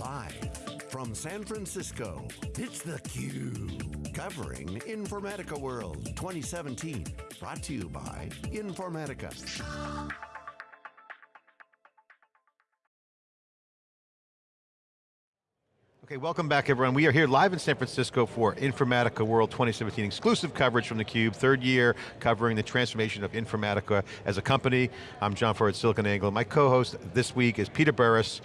Live from San Francisco, it's theCUBE. Covering Informatica World 2017. Brought to you by Informatica. Okay, welcome back everyone. We are here live in San Francisco for Informatica World 2017, exclusive coverage from theCUBE, third year covering the transformation of Informatica as a company. I'm John Furrier at SiliconANGLE. My co-host this week is Peter Burris,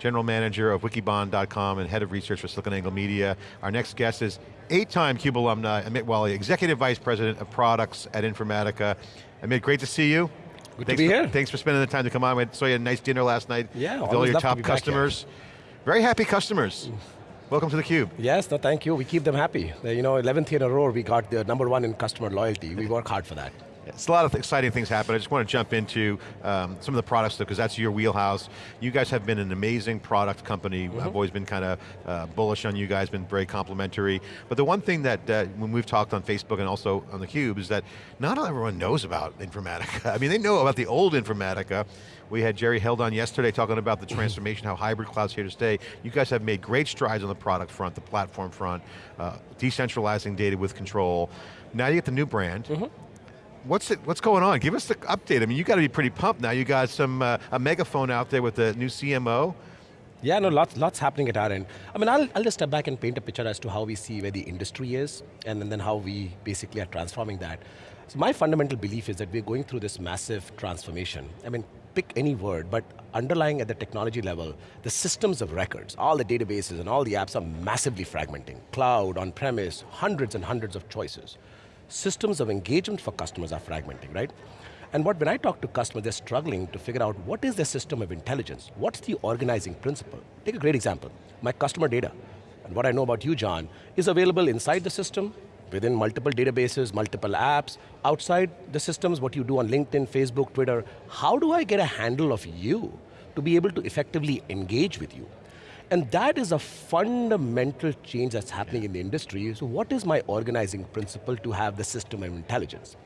General Manager of Wikibon.com and Head of Research for SiliconANGLE Media. Our next guest is eight-time CUBE alumni, Amit Walia, Executive Vice President of Products at Informatica. Amit, great to see you. Good thanks to be for, here. Thanks for spending the time to come on. We saw you had a nice dinner last night Yeah, with all your to top here. customers. Very happy customers. Welcome to theCUBE. Yes, no thank you. We keep them happy. You know, 11th year in a row, we got the number one in customer loyalty. We work hard for that. It's a lot of exciting things happen. I just want to jump into um, some of the products though, because that's your wheelhouse. You guys have been an amazing product company. Mm-hmm. I've always been kind of uh, bullish on you guys, been very complimentary. But the one thing that uh, when we've talked on Facebook and also on theCUBE is that not everyone knows about Informatica. I mean, they know about the old Informatica. We had Jerry Held on yesterday talking about the transformation, how hybrid cloud's here to stay. You guys have made great strides on the product front, the platform front, uh, decentralizing data with control. Now you get the new brand. Mm-hmm. What's it? What's going on? Give us the update. I mean, you got to be pretty pumped now. You got some uh, a megaphone out there with the new CMO. Yeah, no, lots, lots happening at our end. I mean, I'll, I'll just step back and paint a picture as to how we see where the industry is, and then, then how we basically are transforming that. So my fundamental belief is that we're going through this massive transformation. I mean, pick any word, but underlying at the technology level, the systems of records, all the databases and all the apps are massively fragmenting. Cloud, on-premise, hundreds and hundreds of choices. Systems of engagement for customers are fragmenting, right? And what, when I talk to customers, they're struggling to figure out what is their system of intelligence? What's the organizing principle? Take a great example, my customer data. And what I know about you, John, is available inside the system, within multiple databases, multiple apps, outside the systems, what you do on LinkedIn, Facebook, Twitter. How do I get a handle of you to be able to effectively engage with you? And that is a fundamental change that's happening in the industry. So what is my organizing principle to have the system of intelligence?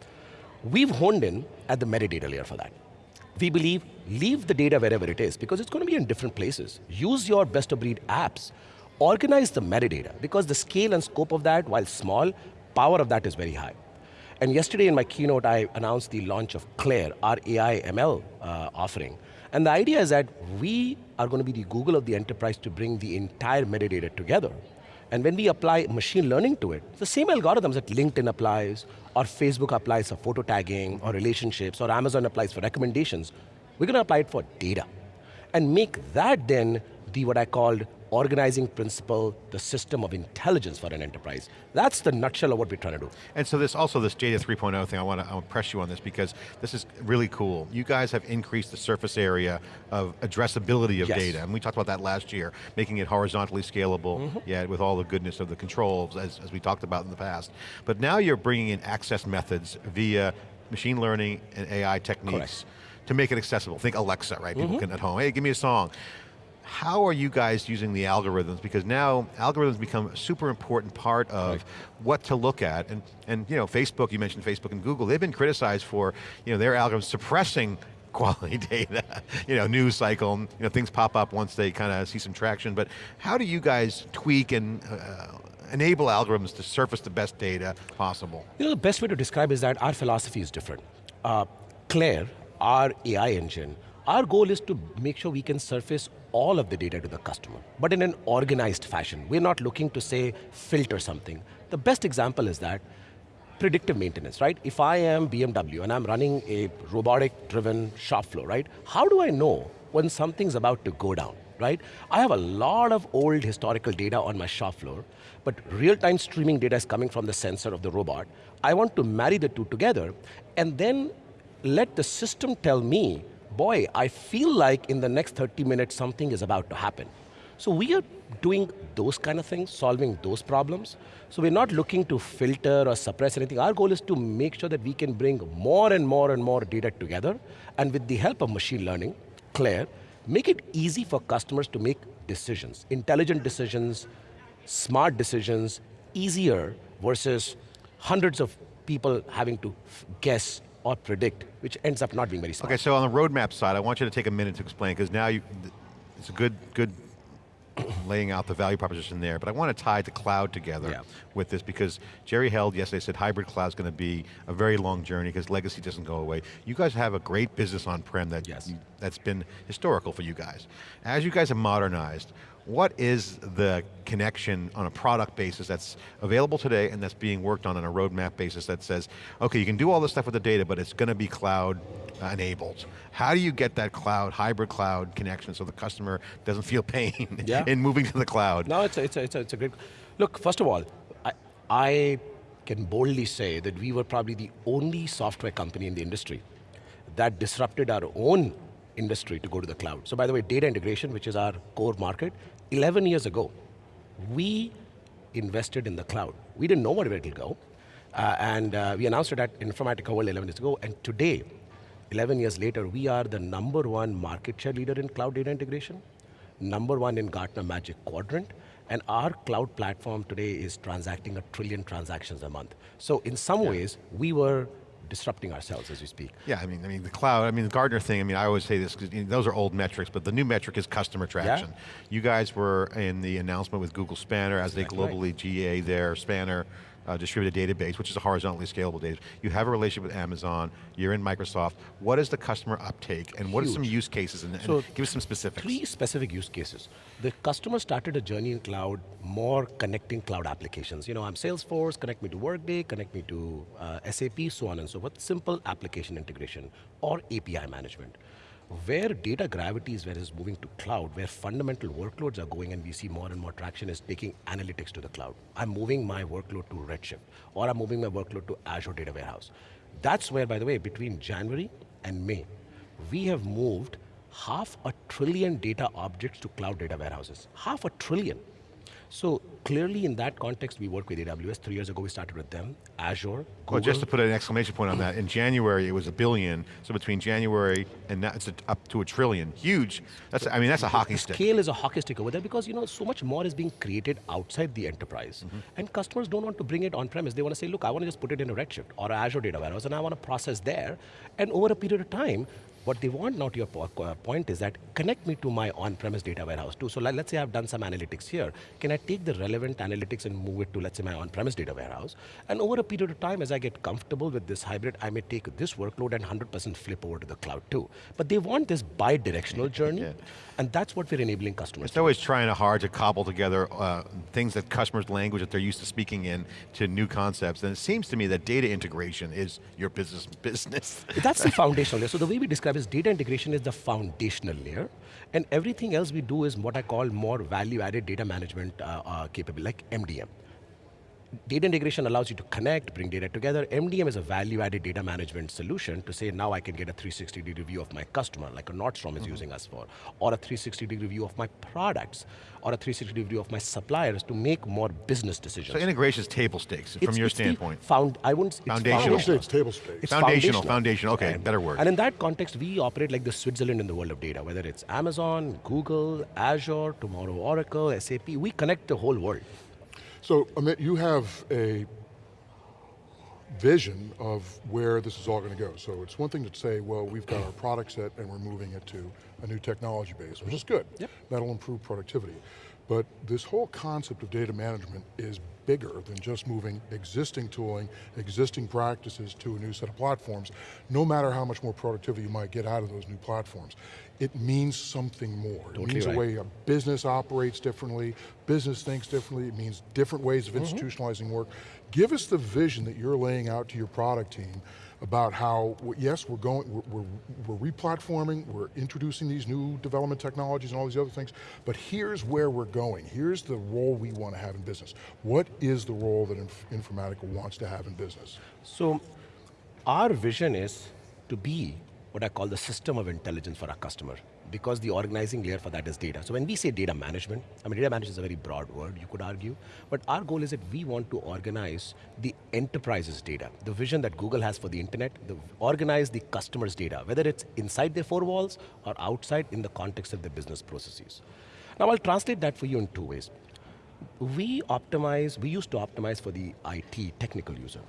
We've honed in at the metadata layer for that. We believe, leave the data wherever it is, because it's going to be in different places. Use your best of breed apps. Organize the metadata, because the scale and scope of that, while small, power of that is very high. And yesterday in my keynote, I announced the launch of Claire, our AI ML uh, offering. And the idea is that we are going to be the Google of the enterprise to bring the entire metadata together. And when we apply machine learning to it, the same algorithms that LinkedIn applies, or Facebook applies for photo tagging, or relationships, or Amazon applies for recommendations, we're going to apply it for data. And make that then the what I called organizing principle, the system of intelligence for an enterprise. That's the nutshell of what we're trying to do. And so this also this Data 3.0 thing, I want to I want to press you on this because this is really cool. You guys have increased the surface area of addressability of Yes. data, and we talked about that last year, making it horizontally scalable, Mm-hmm. yeah, with all the goodness of the controls, as, as we talked about in the past. But now you're bringing in access methods via machine learning and AI techniques Correct. Mm-hmm. to make it accessible. Think Alexa, right? People can at home, hey, give me a song. How are you guys using the algorithms? Because now algorithms become a super important part of Right. what to look at. And, and you know, Facebook, you mentioned Facebook and Google, they've been criticized for you know, their algorithms suppressing quality data, you know, news cycle, you know, things pop up once they kind of see some traction, but how do you guys tweak and uh, enable algorithms to surface the best data possible? You know, the best way to describe is that our philosophy is different. Uh, Claire, our AI engine, our goal is to make sure we can surface all of the data to the customer, but in an organized fashion. We're not looking to say filter something. The best example is that predictive maintenance, right? If I am BMW and I'm running a robotic driven shop floor, right? How do I know when something's about to go down, right? I have a lot of old historical data on my shop floor, but real-time streaming data is coming from the sensor of the robot. I want to marry the two together and then let the system tell me, boy, I feel like in the next 30 minutes something is about to happen. So we are doing those kind of things, solving those problems. So we're not looking to filter or suppress anything. Our goal is to make sure that we can bring more and more and more data together, and with the help of machine learning, Claire, make it easy for customers to make decisions, intelligent decisions, smart decisions, easier versus hundreds of people having to guess or predict, which ends up not being very smart. Okay, so on the roadmap side, I want you to take a minute to explain, because now you, it's a good, good laying out the value proposition there, but I want to tie the cloud together Yeah. with this because Jerry Held yesterday said hybrid cloud is going to be a very long journey because legacy doesn't go away. You guys have a great business on-prem that, yes. that's been historical for you guys. As you guys have modernized, what is the connection on a product basis that's available today and that's being worked on on a roadmap basis that says, okay, you can do all this stuff with the data, but it's going to be cloud uh, enabled. How do you get that cloud, hybrid cloud connection so the customer doesn't feel pain Yeah. in moving to the cloud? No, it's a, it's a, it's a, it's a great, look, first of all, I, I can boldly say that we were probably the only software company in the industry that disrupted our own industry to go to the cloud. So by the way, data integration, which is our core market, 11 years ago, we invested in the cloud. We didn't know where it will go. Uh, and uh, we announced it at Informatica World 11 years ago, and today, 11 years later, we are the number one market share leader in cloud data integration, number one in Gartner Magic Quadrant, and our cloud platform today is transacting a trillion transactions a month. So in some ways, we were disrupting ourselves as we speak. Yeah, I mean, I mean the cloud. I mean the Gartner thing. I mean, I always say this because those are old metrics, but the new metric is customer traction. You guys were in the announcement with Google Spanner as Exactly they right. globally GA their Spanner uh, distributed database, which is a horizontally scalable database. You have a relationship with Amazon. You're in Microsoft. What is the customer uptake, and what are some use cases? And, and give us some specifics. Three specific use cases. The customer started a journey in cloud, more connecting cloud applications. You know, I'm Salesforce, connect me to Workday, connect me to uh, SAP, so on and so forth. Simple application integration or API management. Where data gravity is where it's moving to cloud, where fundamental workloads are going and we see more and more traction is taking analytics to the cloud. I'm moving my workload to Redshift or I'm moving my workload to Azure Data Warehouse. That's where, by the way, between January and May, we have moved half a trillion data objects to cloud data warehouses. Half a trillion. So clearly in that context, we work with AWS. Three years ago, we started with them. Azure, Google. Well, just to put an exclamation point on that, in January it was a billion, so between January and now it's up to a trillion. Huge, that's, I mean, that's a hockey stick. Scale is a hockey stick over there because you know so much more is being created outside the enterprise, Mm-hmm. and customers don't want to bring it on premise. They want to say, look, I want to just put it in a Redshift or Azure data warehouse, and I want to process there. And over a period of time, what they want now to your uh, point is that connect me to my on-premise data warehouse too. So let's say I've done some analytics here. Can I take the relevant analytics and move it to let's say my on-premise data warehouse? And over a period of time, as I get comfortable with this hybrid, I may take this workload and 100% flip over to the cloud too. But they want this bi-directional journey, Yeah. and that's what we're enabling customers. It's always trying hard to cobble together uh, things that customers' language that they're used to speaking in to new concepts. And it seems to me that data integration is your business business. That's the foundational layer. So the way we describe is data integration is the foundational layer, and everything else we do is what I call more value-added data management uh, uh, capable, like MDM. Data integration allows you to connect, bring data together. MDM is a value-added data management solution to say now I can get a 360-degree view of my customer, like a Nordstrom is mm-hmm. using us for, or a 360-degree view of my products, or a 360-degree view of my suppliers to make more business decisions. so integration is table stakes from your it's the standpoint. Found, I wouldn't. It's Foundational. I it's table stakes. It's Foundational, foundational, okay, And- better word. And in that context, we operate like the Switzerland in the world of data, whether it's Amazon, Google, Azure, tomorrow Oracle, SAP, we connect the whole world. So, Amit, you have a vision of where this is all going to go. So it's one thing to say, well, we've got our product set and we're moving it to a new technology base, which is good. Yep. That'll improve productivity. But this whole concept of data management is bigger than just moving existing tooling, existing practices to a new set of platforms, no matter how much more productivity you might get out of those new platforms. It means something more. it Totally means right. a way a business operates differently, business thinks differently, it means different ways of mm-hmm. institutionalizing work. Give us the vision that you're laying out to your product team about how, yes, we're going, we're, we're, we're replatforming, we're introducing these new development technologies and all these other things, but here's where we're going. Here's the role we want to have in business. What is the role that Inf- Informatica wants to have in business? So our vision is to be what I call the system of intelligence for our customer because the organizing layer for that is data. So when we say data management, I mean data management is a very broad word, you could argue, but our goal is that we want to organize the enterprise's data. The vision that Google has for the internet, the, organize the customer's data, whether it's inside their four walls or outside in the context of their business processes. Now I'll translate that for you in two ways. We optimize, we used to optimize for the IT technical user.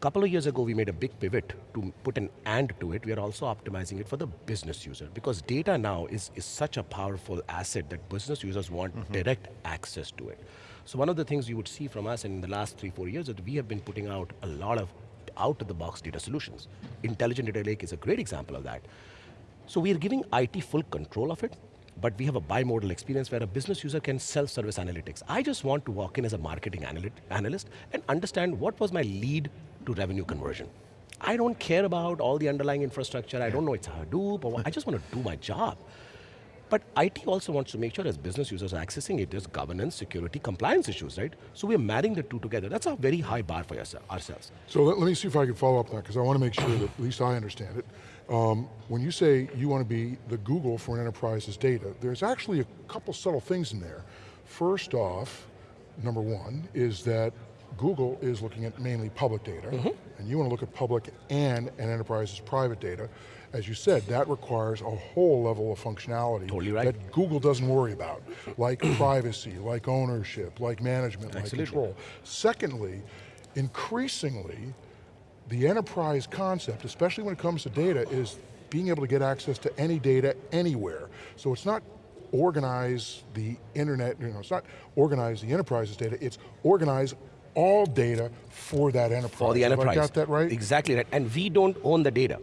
Couple of years ago, we made a big pivot to put an and to it. We are also optimizing it for the business user because data now is, is such a powerful asset that business users want Mm-hmm. direct access to it. So one of the things you would see from us in the last three, four years is that we have been putting out a lot of out-of-the-box data solutions. Intelligent Data Lake is a great example of that. So we are giving IT full control of it, but we have a bimodal experience where a business user can self-service analytics. I just want to walk in as a marketing analyst and understand what was my lead to revenue conversion. I don't care about all the underlying infrastructure. I don't know it's Hadoop. Or I just want to do my job. But IT also wants to make sure as business users are accessing it, there's governance, security, compliance issues, right? So we're marrying the two together. That's a very high bar for ourselves. So let, let me see if I can follow up on that, because I want to make sure that at least I understand it. Um, when you say you want to be the Google for an enterprise's data, there's actually a couple subtle things in there. First off, number one, is that Google is looking at mainly public data, mm-hmm. and you want to look at public and an enterprise's private data. As you said, that requires a whole level of functionality Totally right. that Google doesn't worry about, like privacy, like ownership, like management, like control. Secondly, increasingly, the enterprise concept, especially when it comes to data, is being able to get access to any data anywhere. So it's not organize the internet, you know, it's not organize the enterprise's data, it's organize all data for that enterprise. For the Have enterprise. I got that right? Exactly right. And we don't own the data.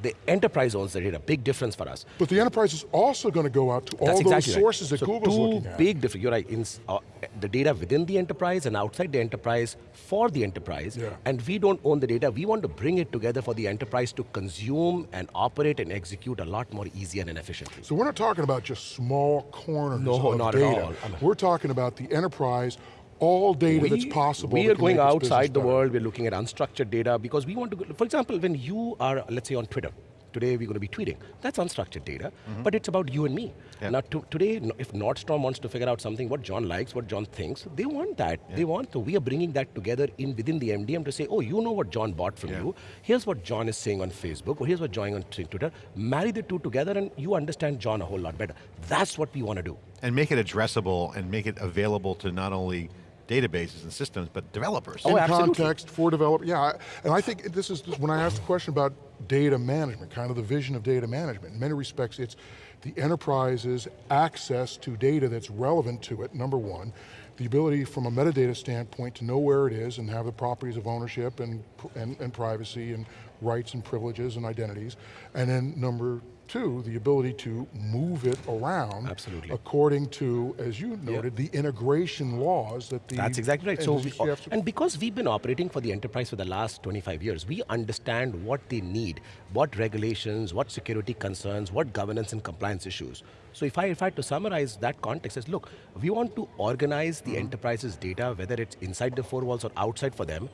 The enterprise owns the data. Big difference for us. But the enterprise is also going to go out to all That's those exactly right. sources that so Google's two looking at. big difference. You're right. In, uh, the data within the enterprise and outside the enterprise for the enterprise. Yeah. And we don't own the data. We want to bring it together for the enterprise to consume and operate and execute a lot more easier and efficiently. So we're not talking about just small corners No, of not at data. all. We're talking about the enterprise, all data that's possible. We are going make this business outside the world. We're looking at unstructured data because we want to. For example, when you are, let's say, on Twitter. Today we're going to be tweeting. That's unstructured data, mm-hmm. but it's about you and me. Yeah. Now to, today, no- if Nordstrom wants to figure out something, what John likes, what John thinks, they want that. They want. So we are bringing that together in within the MDM to say, oh, you know what John bought from Yeah. you. Here's what John is saying on Facebook, or here's what John on Twitter. Marry the two together, and you understand John a whole lot better. That's what we want to do. And make it addressable and make it available to not only databases and systems, but developers. Oh, in absolutely. context for developers, Yeah, and I think this is when I asked the question about data management, kind of the vision of data management. In many respects, it's the enterprise's access to data that's relevant to it, number one. The ability from a metadata standpoint to know where it is and have the properties of ownership and, and, and privacy and rights and privileges and identities. And then number two, the ability to move it around Absolutely. according to, as you noted, the integration laws that the That's exactly right. So, we, and because we've been operating for the enterprise for the last 25 years, we understand what they need, what regulations, what security concerns, what governance and compliance issues. So if I, if I had to summarize that context is, look, we want to organize Mm-hmm. the enterprise's data, whether it's inside the four walls or outside for them,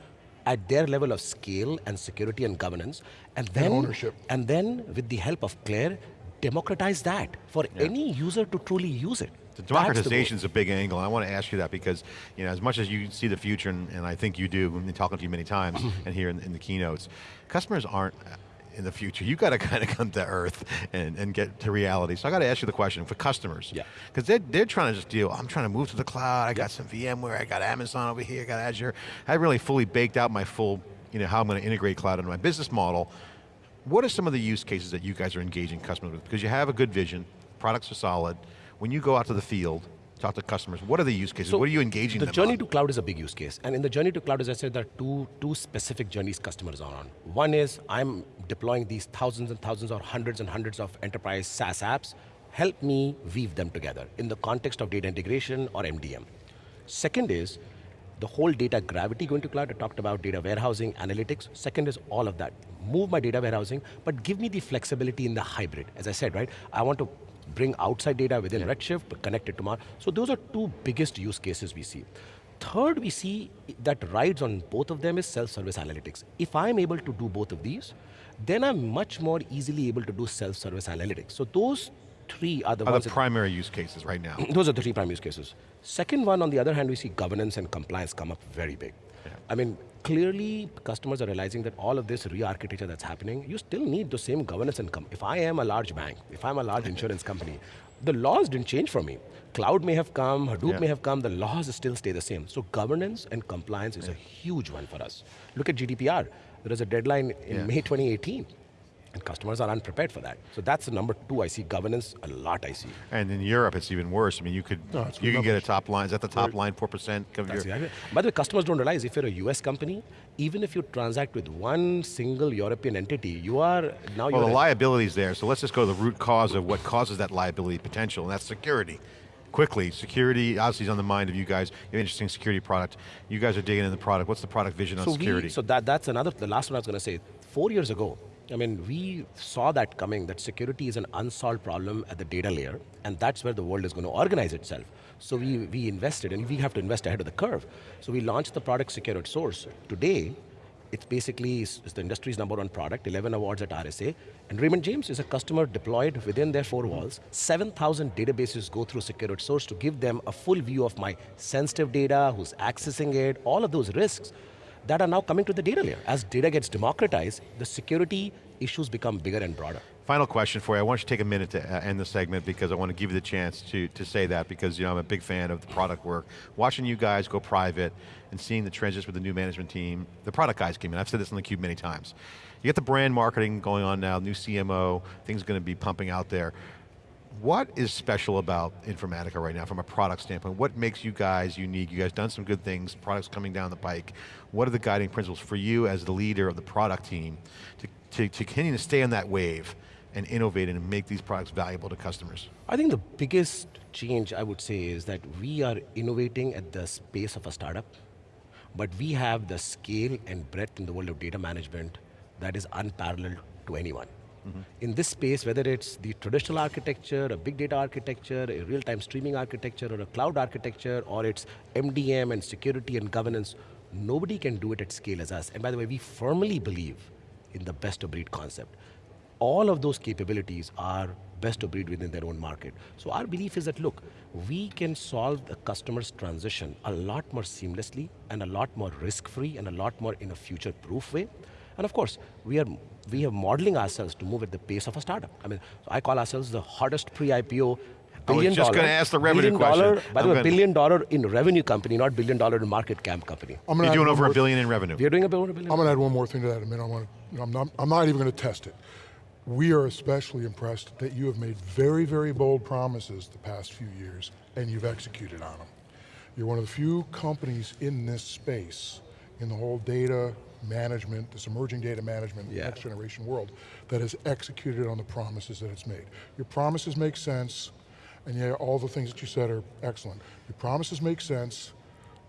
at their level of scale and security and governance, and then ownership. and then with the help of Claire, democratize that for any user to truly use it. The That's the goal. democratization is a big angle. and I want to ask you that because, you know, as much as you see the future, and, and I think you do, I've been talking to you many times and here in, in the keynotes, customers aren't in the future. You got to kind of come to earth and, and get to reality. So I got to ask you the question for customers. Yeah. Because they're, they're trying to just deal, I'm trying to move to the cloud, I got some VMware, I got Amazon over here, I got Azure. I really fully baked out my full, you know, how I'm going to integrate cloud into my business model. What are some of the use cases that you guys are engaging customers with? Because you have a good vision, products are solid. When you go out to the field, talk to customers, what are the use cases? what are you engaging The journey on? to cloud is a big use case. And in the journey to cloud, as I said, there are two, two specific journeys customers are on. One is, I'm deploying these thousands and thousands or hundreds and hundreds of enterprise SaaS apps. Help me weave them together in the context of data integration or MDM. Second is, the whole data gravity going to cloud. I talked about data warehousing, analytics. Second is all of that. Move my data warehousing, but give me the flexibility in the hybrid. As I said, right? I want to bring outside data within Redshift, but connect it to Mar. So those are two biggest use cases we see. Third, we see that rides on both of them is self-service analytics. If I'm able to do both of these, then I'm much more easily able to do self-service analytics. So those three are the Are the primary use cases right now? those are the three prime use cases. Second one, on the other hand, we see governance and compliance come up very big. I mean, clearly customers are realizing that all of this re-architecture that's happening, you still need the same governance and com- If I am a large bank, if I'm a large insurance company, the laws didn't change for me. Cloud may have come, Hadoop Yeah. may have come, the laws still stay the same. So governance and compliance is a huge one for us. Look at GDPR. There is a deadline in Yeah. May 2018, and customers are unprepared for that. So that's the number two I see, governance, a lot I see. And in Europe, it's even worse. I mean, you could No, you can get a top line. Is that the top line? Four percent of your. exactly. By the way, customers don't realize if you're a US company, even if you transact with one single European entity, you are now Well, the liability's there, so let's just go to the root cause of what causes that liability potential, and that's security. Quickly, security obviously is on the mind of you guys. You have an interesting security product. You guys are digging in the product. What's the product vision on security? We, so that, that's another, the last one I was going to say. Four years ago, I mean, we saw that coming, that security is an unsolved problem at the data layer, and that's where the world is going to organize itself. So we, we invested, and we have to invest ahead of the curve. So we launched the product Secure at Source. Today, it's basically it's the industry's number one product, 11 awards at RSA, and Raymond James is a customer deployed within their four walls. 7,000 databases go through Secure at Source to give them a full view of my sensitive data, who's accessing it, all of those risks that are now coming to the data layer. As data gets democratized, the security issues become bigger and broader. Final question for you. I want you to take a minute to uh, end the segment because I want to give you the chance to, to say that because you know, I'm a big fan of the product work. Watching you guys go private and seeing the transition with the new management team, the product guys came in, I've said this on theCUBE many times. You get the brand marketing going on now, new CMO, things going to be pumping out there. What is special about Informatica right now from a product standpoint? What makes you guys unique? You guys done some good things, products coming down the pike. What are the guiding principles for you as the leader of the product team to, to, to continue to stay on that wave and innovate and make these products valuable to customers? I think the biggest change I would say is that we are innovating at the space of a startup, but we have the scale and breadth in the world of data management that is unparalleled to anyone. In this space, whether it's the traditional architecture, a big data architecture, a real-time streaming architecture, or a cloud architecture, or it's MDM and security and governance, nobody can do it at scale as us. And by the way, we firmly believe in the best of breed concept all of those capabilities are best of breed within their own market. So our belief is that, look, we can solve the customer's transition a lot more seamlessly and a lot more risk-free and a lot more in a future-proof way. And of course, we are we are modeling ourselves to move at the pace of a startup. I mean, I call ourselves the hottest pre-IPO billion just dollar. gonna ask the revenue billion question. dollar- by I'm the way, billion dollar in revenue company, not billion dollar in market cap company. I'm You're doing over more a billion in revenue. We are doing a billion. I'm going to add one more thing to that in a minute. I want to, I'm, not, I'm not even going to test it. We are especially impressed that you have made very, very bold promises the past few years, and you've executed on them. You're one of the few companies in this space, in the whole data management, this emerging data management, Yeah. next generation world, that has executed on the promises that it's made. Your promises make sense, and yeah, all the things that you said are excellent. Your promises make sense,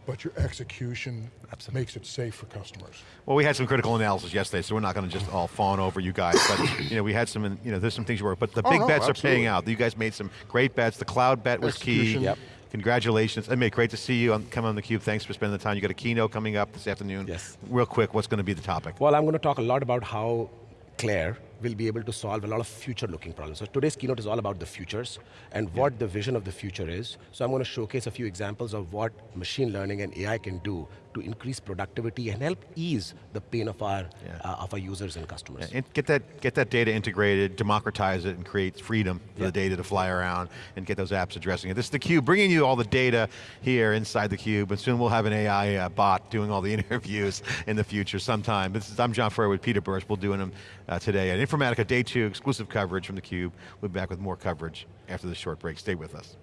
but your execution makes it safe for customers. Well, we had some critical analysis yesterday, so we're not going to just all fawn over you guys, but you know, we had some, you know, there's some things you were, but the Oh, big no, bets are paying out. You guys made some great bets. The cloud bet was key. Yep. Congratulations. I mean, great to see you on, come on theCUBE. Thanks for spending the time. You got a keynote coming up this afternoon. Yes. Real quick, what's going to be the topic? Well, I'm going to talk a lot about how Claire will be able to solve a lot of future-looking problems. So today's keynote is all about the futures and what the vision of the future is. So I'm going to showcase a few examples of what machine learning and AI can do to increase productivity and help ease the pain of our, Yeah. uh, of our users and customers. And get that, get that data integrated, democratize it, and create freedom for the data to fly around and get those apps addressing it. This is theCUBE, bringing you all the data here inside theCUBE, and soon we'll have an AI uh, bot doing all the interviews in the future sometime. This is, I'm John Furrier with Peter Burris. We're doing them uh, today at Informatica Day 2, exclusive coverage from theCUBE. We'll be back with more coverage after this short break. Stay with us.